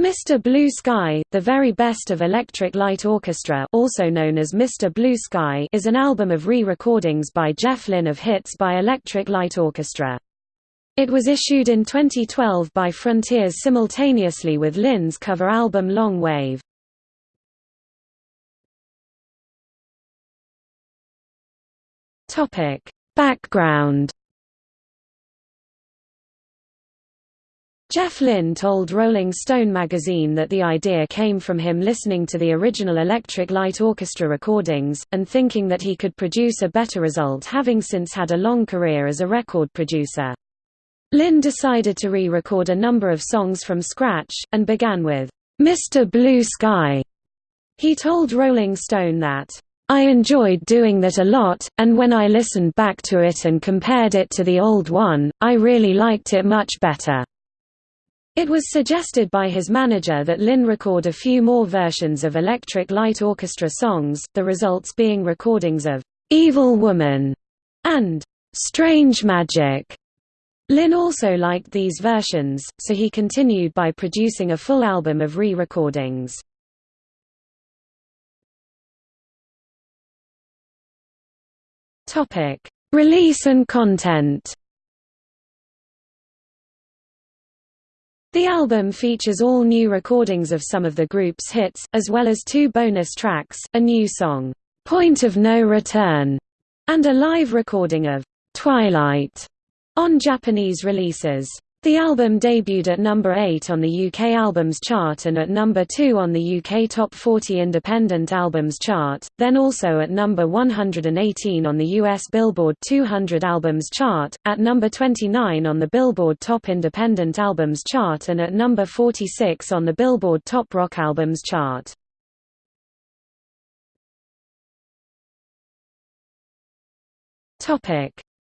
Mr. Blue Sky, The Very Best of Electric Light Orchestra also known as Mr. Blue Sky is an album of re-recordings by Jeff Lynne of hits by Electric Light Orchestra. It was issued in 2012 by Frontiers simultaneously with Lynne's cover album Long Wave. Background Jeff Lynne told Rolling Stone magazine that the idea came from him listening to the original Electric Light Orchestra recordings, and thinking that he could produce a better result having since had a long career as a record producer. Lynne decided to re-record a number of songs from scratch, and began with, "'Mr. Blue Sky'". He told Rolling Stone that, "'I enjoyed doing that a lot, and when I listened back to it and compared it to the old one, I really liked it much better." It was suggested by his manager that Lynne record a few more versions of Electric Light Orchestra songs, the results being recordings of "'Evil Woman' and "'Strange Magic'". Lynne also liked these versions, so he continued by producing a full album of re-recordings. Release and content The album features all new recordings of some of the group's hits, as well as two bonus tracks, a new song, "'Point of No Return' and a live recording of "'Twilight' on Japanese releases. The album debuted at number 8 on the UK Albums Chart and at number 2 on the UK Top 40 Independent Albums Chart, then also at number 118 on the US Billboard 200 Albums Chart, at number 29 on the Billboard Top Independent Albums Chart and at number 46 on the Billboard Top Rock Albums Chart.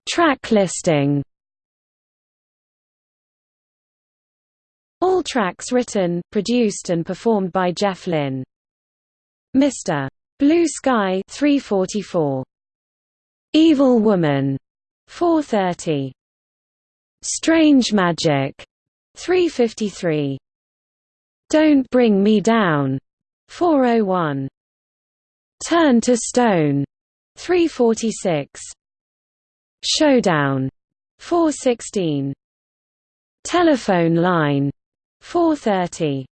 Track listing All tracks written, produced and performed by Jeff Lynne. Mr. Blue Sky 344. Evil Woman 430. Strange Magic 353. Don't Bring Me Down 401. Turn to Stone 346. Showdown 416. Telephone line 430.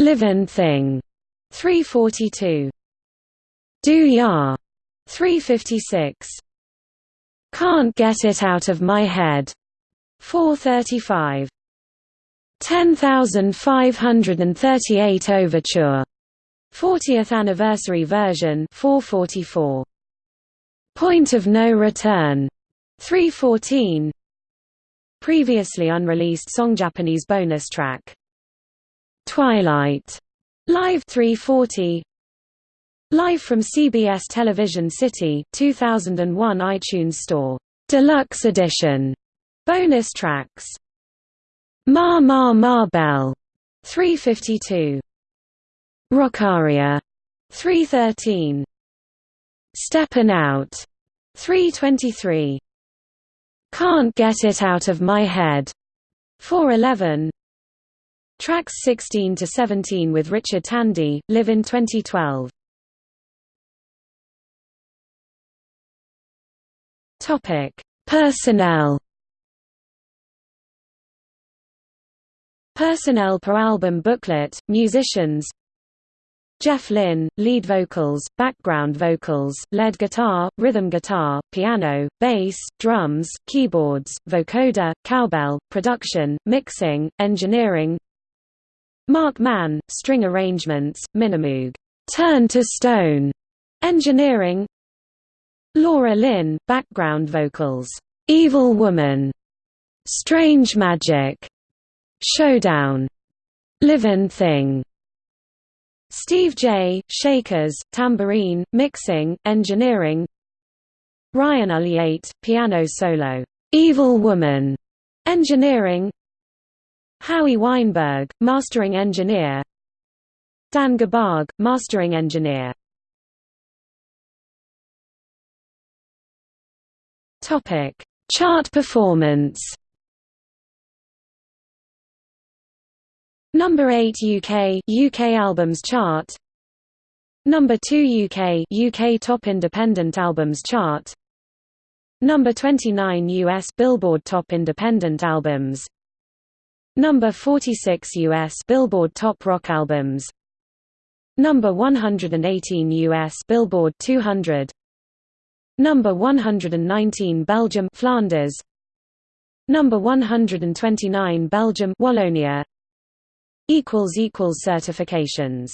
Livin' Thing 342. Do Ya 356. Can't Get It Out of My Head 435. 10538 Overture 40th anniversary version 444. Point of No Return 314 Previously unreleased song Japanese bonus track. Twilight. Live 340. Live from CBS Television City 2001 iTunes Store. Deluxe Edition. Bonus tracks. Ma Ma Ma Bell 352. Rockaria 313. Steppin' Out 323. Can't Get It Out of My Head 411 Tracks 16 to 17 with Richard Tandy, live in 2012. Topic: Personnel. Personnel per album booklet, musicians Jeff Lynne, lead vocals, background vocals, lead guitar, rhythm guitar, piano, bass, drums, keyboards, vocoder, cowbell, production, mixing, engineering. Mark Mann, string arrangements, Minimoog, Turn to Stone, engineering. Laura Lynne, background vocals, Evil Woman, Strange Magic, Showdown, Livin' Thing Steve Jay, Shakers, tambourine, mixing, engineering. Ryan Ulyate, piano solo, "'Evil Woman' engineering. Howie Weinberg, mastering engineer. Dan Gerbarg, mastering engineer. Chart performance Number 8 UK UK Albums Chart. Number 2 UK UK Top Independent Albums Chart. Number 29 US Billboard Top Independent Albums. Number 46 US Billboard Top Rock Albums. Number 118 US Billboard 200 Number 119 Belgium Flanders. Number 129 Belgium Wallonia certifications